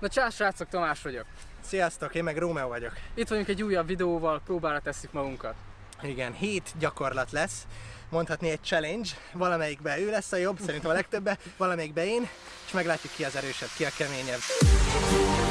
Na csá, srácok, Tamás vagyok. Sziasztok, én meg Rómeó vagyok. Itt vagyunk egy újabb videóval, próbára tesszük magunkat. Igen, hét gyakorlat lesz, mondhatni egy challenge, valamelyikbe ő lesz a jobb, szerintem a legtöbbe, valamelyikbe én, és meglátjuk ki az erősebb, ki a keményebb.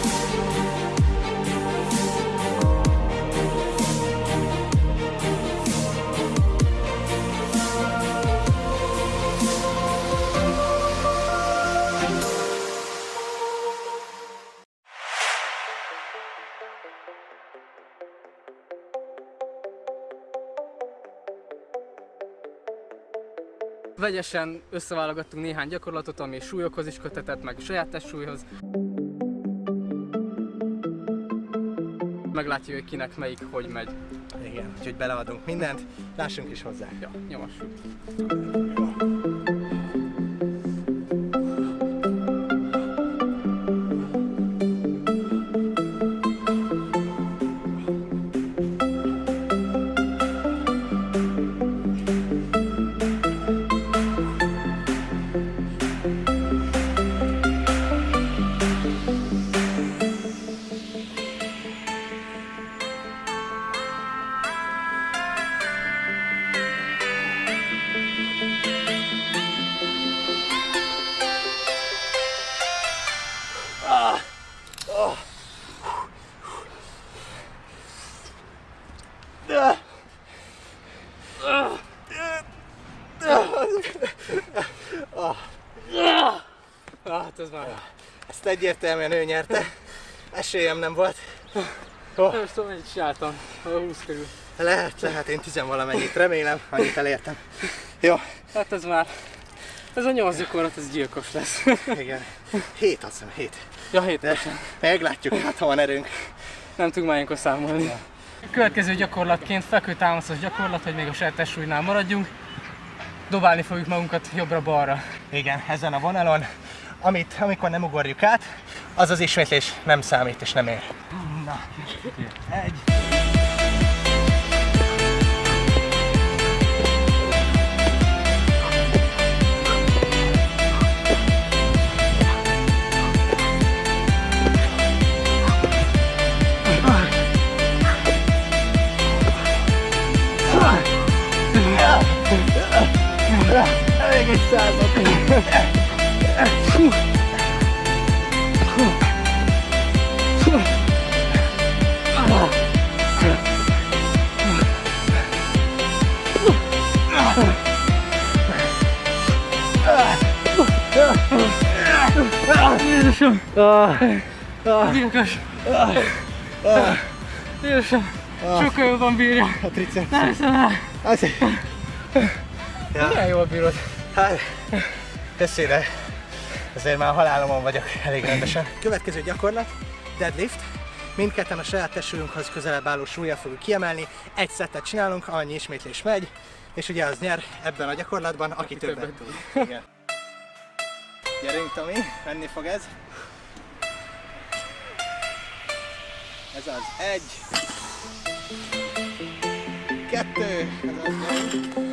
Vegyesen összeválogattunk néhány gyakorlatot, ami súlyokhoz is kötetett, meg saját testsúlyhoz. Meglátjuk, hogy kinek melyik hogy megy. Igen, úgyhogy beleadunk mindent, lássunk is hozzá. Ja, nyomassuk. Hát ez már... Ezt egyértelműen ő nyerte, esélyem nem volt. Nem is tudom, mennyit csináltam. A 20 körül. Lehet, lehet, én tizenvalamennyit remélem, annyit elértem. Jó, Hát ez már... Ez a nyolc gyakorlat, ez gyilkos lesz. igen. Hét, azt hiszem, hét. ja, hét De meglátjuk, hát ha van erőnk. Nem tudunk már ilyenkor számolni. A következő gyakorlatként fekvőtámaszos gyakorlat, hogy még a saját testsúlynál maradjunk. Dobálni fogjuk magunkat jobbra-balra. Igen, ezen a vonalon, amit, amikor nem ugorjuk át, az az ismétlés nem számít és nem ér. Na, egy. Még egy százat. Jézusom! Gyilkos! Jézusom! Sokkal jobban bírja! A triceps. Ne hiszem el! Az, Milyen jól bírod? hát, köszönöm. Azért már halálomon vagyok elég rendesen. Következő gyakorlat, deadlift. Mindketten a saját testsúlyunkhoz közelebb álló súlya fogjuk kiemelni. Egy szettet csinálunk, annyi ismétlés megy, és ugye az nyer ebben a gyakorlatban, aki, aki többet többet tud. Igen. Gyerünk, Tomi, menni fog ez. Ez az egy. Kettő. Ez az négy.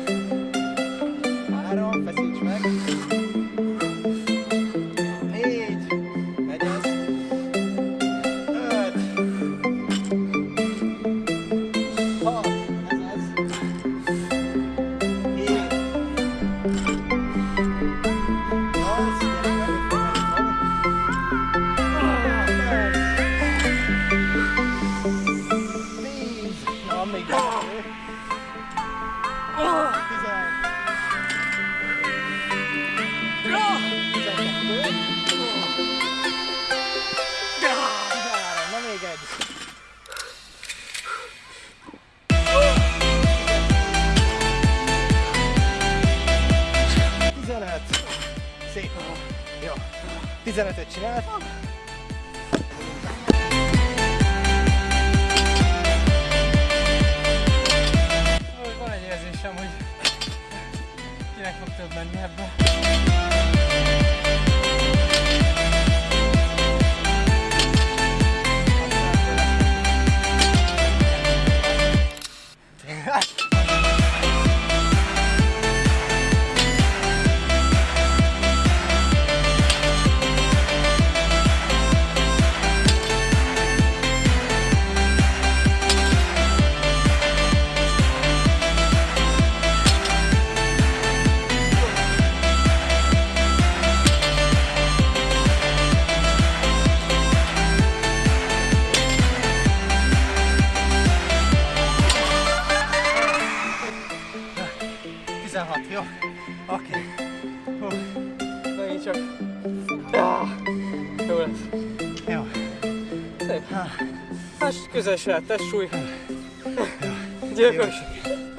Közel se állt, testsúly. Gyilkos.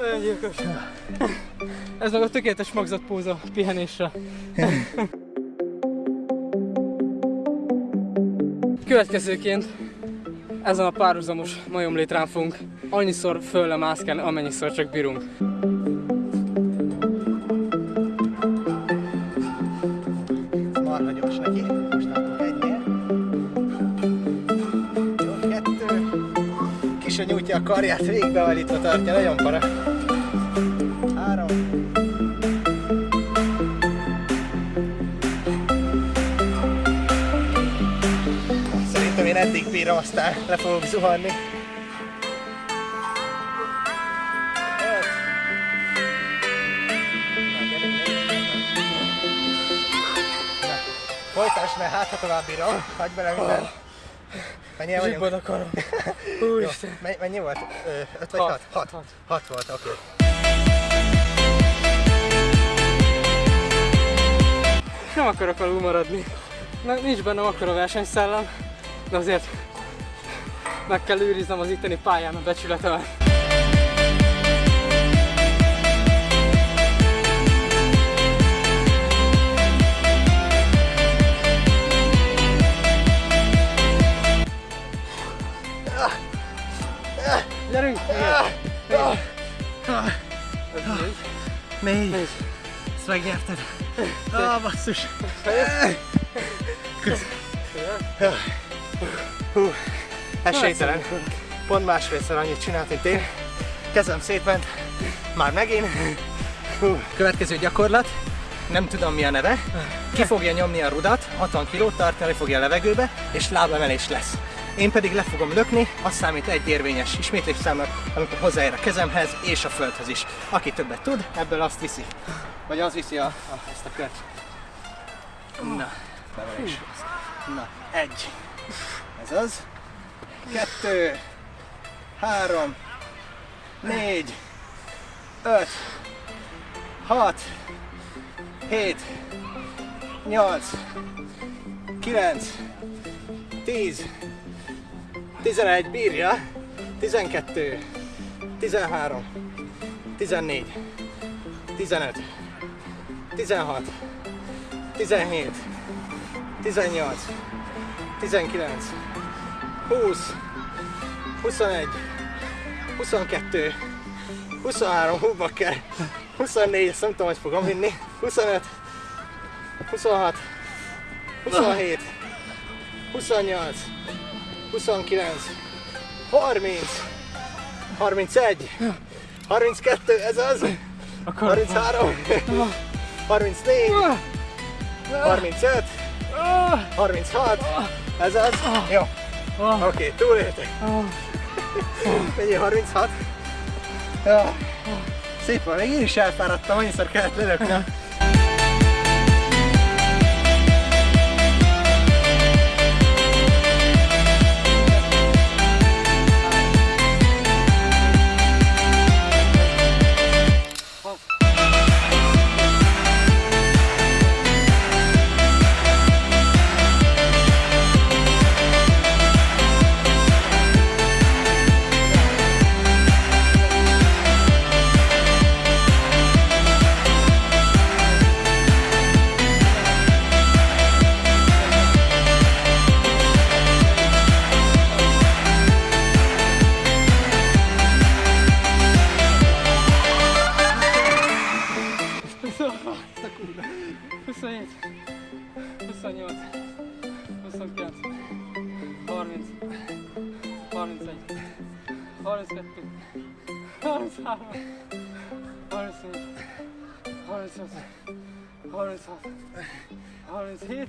Olyan gyilkos. Ez meg a tökéletes magzatpóza pihenésre. Következőként ezen a párhuzamos majomlétrán fogunk annyiszor fölle mászkálni, amennyiszor csak bírunk. Nyújtja a karját, végbeállítva tartja, nagyon para. Három. Szerintem én eddig bírom, aztán le fogok zuhanni. Folytasd, mert hát ha tovább bírom. Hagyj bele minden. Mennyire vagyunk? Zsibbad akarom. Jó, Úristen. me- mennyi volt? Ö, Öt vagy Hat. hat? Hat. Hat. Hat volt, oké. Nem akarok alul maradni. Na, nincs bennem akkora versenyszellem, de azért meg kell őriznem az itteni pályán a becsületemet. Négy. Négy. Ezt megnyerted. Ah, basszus. Hú, esélytelen. Pont másfélszer annyit csinált, mint én. Kezem szétment. Már megint. Hú. Következő gyakorlat. Nem tudom mi a neve. Ki fogja nyomni a rudat, 60 kilót tartani fogja a levegőbe, és lábemelés lesz. Én pedig le fogom lökni, azt számít egy érvényes ismétlésszámnak, amikor hozzáér a kezemhez és a földhöz is. Aki többet tud, ebből azt viszi. Vagy az viszi a, a, ezt a kört. Na, bevelés. Na, egy. Ez az. Kettő. Három. Négy. Öt. Hat. Hét. Nyolc. Kilenc. Tíz. Tizenegy. Bírja. Tizenkettő. Tizenhárom. Tizennégy. 15, 16, 17, 18, 19, 20, 21, 22, 23, hú bakker, 24, ezt nem tudom, hogy fogom vinni, 25, 26, 27, 28, 29, 30, 31, 32, ez az, 33, 34, 35, 36, ez az. Jó, oké, okay, túléltek. Mennyi 36? Ja. Szép van, még én is elfáradtam, annyiszor kellett lelökni. 37,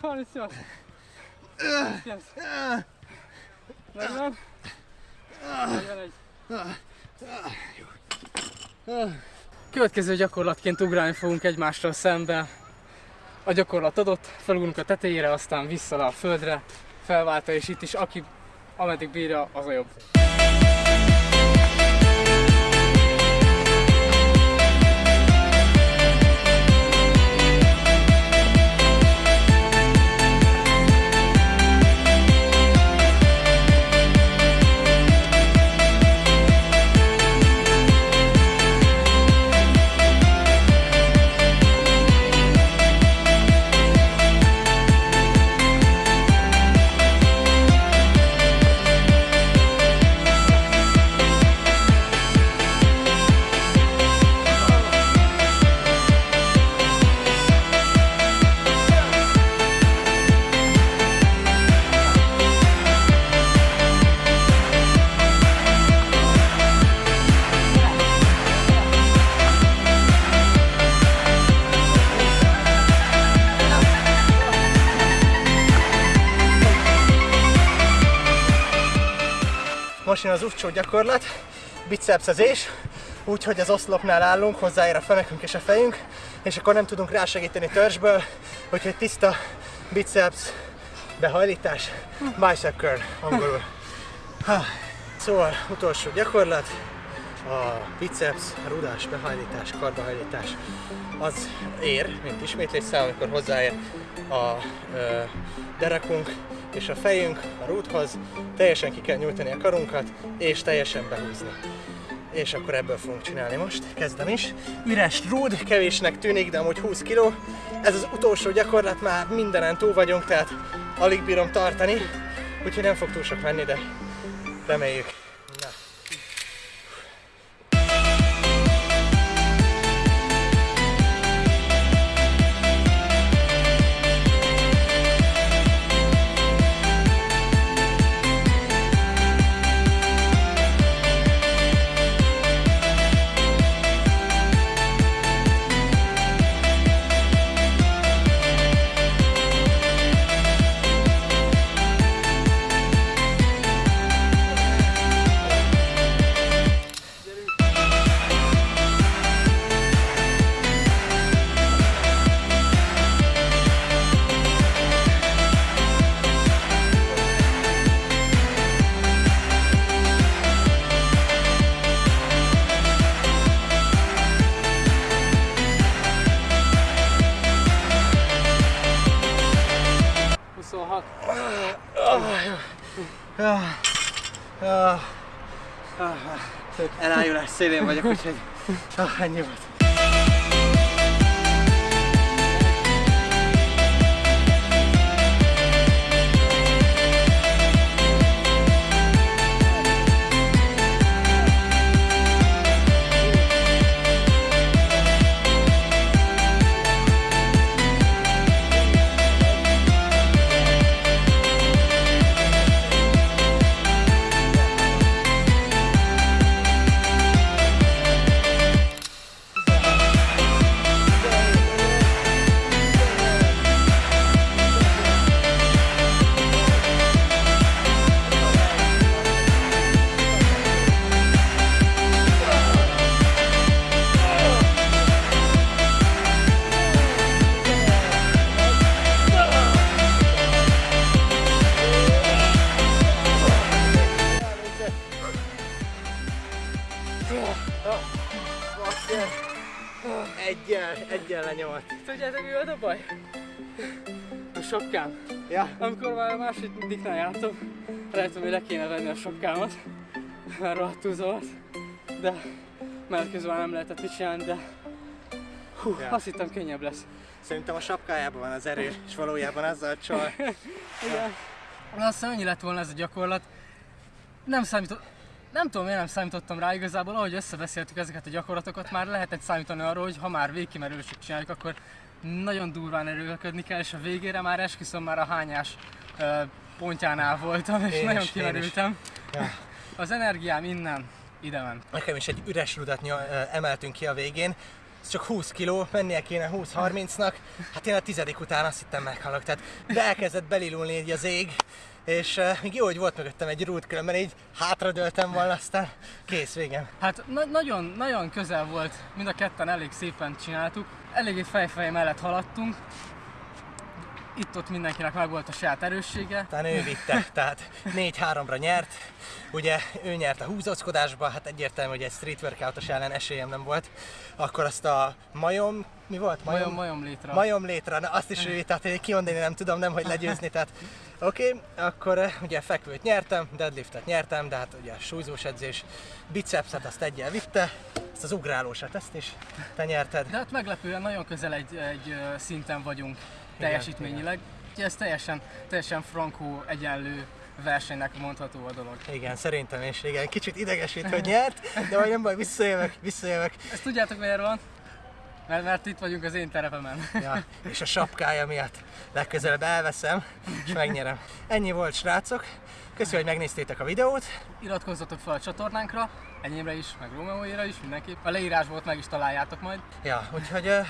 38, 39, 40, 41. Következő gyakorlatként ugrálni fogunk egymással szembe. A gyakorlat adott, felugrunk a tetejére, aztán vissza le a földre, felváltva, és itt is aki ameddig bírja, az a jobb. Jön az ufcsó gyakorlat, bicepszezés, úgyhogy az oszlopnál állunk, hozzáér a fenekünk és a fejünk, és akkor nem tudunk rásegíteni törzsből, úgyhogy tiszta biceps behajlítás, bicep curl angolul. Ha. Szóval utolsó gyakorlat, a biceps, rudás, behajlítás, karbehajlítás, az ér, mint ismétlésszám, amikor hozzáér a ö, derekunk és a fejünk a rúdhoz, teljesen ki kell nyújtani a karunkat, és teljesen behúzni. És akkor ebből fogunk csinálni most, kezdem is. Üres rúd, kevésnek tűnik, de amúgy 20 kg. Ez az utolsó gyakorlat, már mindenen túl vagyunk, tehát alig bírom tartani, úgyhogy nem fog túl sok menni, de reméljük. Elájulás szélén vagyok, úgyhogy ah, ennyi volt. Egyel, egyel lenyomott. Tudjátok mi volt a baj? A sapkám. Ja, Amikor már a másodiknál jártam, rájöttem, hogy le kéne venni a sapkámat, mert rohadtul zavart. De mert közben nem lehetett mit csinálni, de hú, Ja. azt hittem könnyebb lesz. szerintem a sapkájában van az erő, és valójában azzal a csal. Igen. Azt hiszem, ennyi lett volna ez a gyakorlat. Nem számított, nem tudom, miért nem számítottam rá igazából, ahogy összebeszéltük ezeket a gyakorlatokat, már lehetett számítani arra, hogy ha már végkimerülésig csináljuk, akkor nagyon durván erőlködni kell, és a végére már esküszöm már a hányás ö, pontjánál voltam, és Én nagyon is, én kimerültem. Ja. Az energiám innen ide ment. Nekem is egy üres rudat emeltünk ki a végén, ez csak 20 kiló, mennie kéne 20-30-nak, hát én a tizedik után azt hittem meghalok, tehát be elkezdett belilulni így az ég, és uh, még jó, hogy volt mögöttem egy rút, különben így hátradőltem volna, aztán kész, végem. Hát na- nagyon, nagyon közel volt, mind a ketten elég szépen csináltuk, eléggé fejfej mellett haladtunk, itt-ott mindenkinek meg volt a saját erőssége, Talán ő vitte, tehát 4-3-ra nyert. Ugye ő nyert a húzózkodásba, hát egyértelmű, hogy egy street workoutos ellen esélyem nem volt. Akkor azt a majom, mi volt? majom, majom létre. Majom létre, na azt is ő tehát én kimondani nem tudom, nem hogy legyőzni, tehát oké, okay, akkor eh, ugye fekvőt nyertem, deadliftet nyertem, de hát ugye a súlyzós edzés, bicepset azt egyel vitte, ezt az ugrálósat, ezt is te nyerted. De hát meglepően nagyon közel egy, egy szinten vagyunk teljesítményileg. Úgyhogy ez teljesen, teljesen frankó, egyenlő versenynek mondható a dolog. Igen, szerintem is, igen, kicsit idegesít, hogy nyert, de majd nem baj, visszajövök, visszajövök. Ezt tudjátok miért van? Mert, mert itt vagyunk az én terepemen. Ja, és a sapkája miatt legközelebb elveszem, és megnyerem. Ennyi volt, srácok. Köszönöm, hogy megnéztétek a videót. Iratkozzatok fel a csatornánkra, enyémre is, meg Romeóira is, mindenképp. A leírásból meg is találjátok majd. Ja, úgyhogy uh,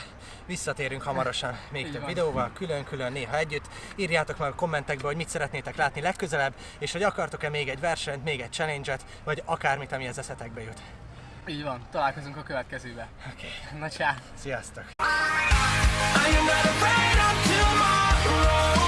visszatérünk hamarosan még Így több van. videóval, külön-külön, néha együtt. Írjátok meg a kommentekbe, hogy mit szeretnétek látni legközelebb, és hogy akartok-e még egy versenyt, még egy challenge-et, vagy akármit, ami az eszetekbe jut. Így van, találkozunk a következőbe. Oké, Na csá! sziasztok! I am not afraid of tomorrow.